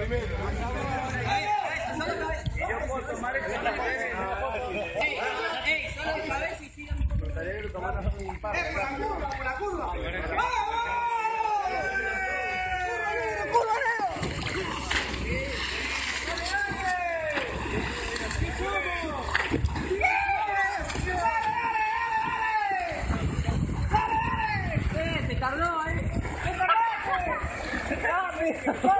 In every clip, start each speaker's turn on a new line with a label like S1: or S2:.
S1: yo
S2: puedo tomar el solo vez y sigan un por la
S3: curva,
S2: por la curva! ¡Vamos! Eh.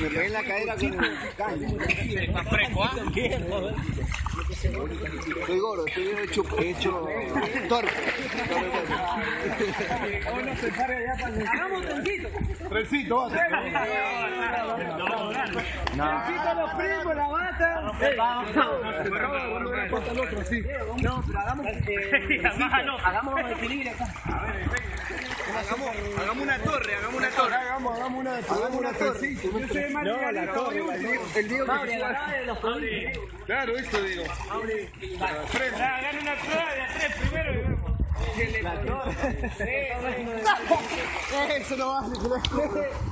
S1: Me pegué en la cadera con el
S3: caño.
S4: Está fresco, ¿ah?
S2: Estoy
S3: gordo, estoy hecho, hecho torpe.
S2: Hagamos trencito.
S1: Trencito, vas.
S2: Trencito los primos, la bata. No, pero hagamos, eh, hagamos equilibrio acá.
S3: Hagamos una torre, hagamos una torre.
S1: Hagamos, hagamos una, una torre. No, la torre,
S3: el Diego Mauri, de
S2: los tobillos.
S1: Claro, eso digo.
S4: Hagan una prueba de a tres primero y vemos.
S3: Eso no vale.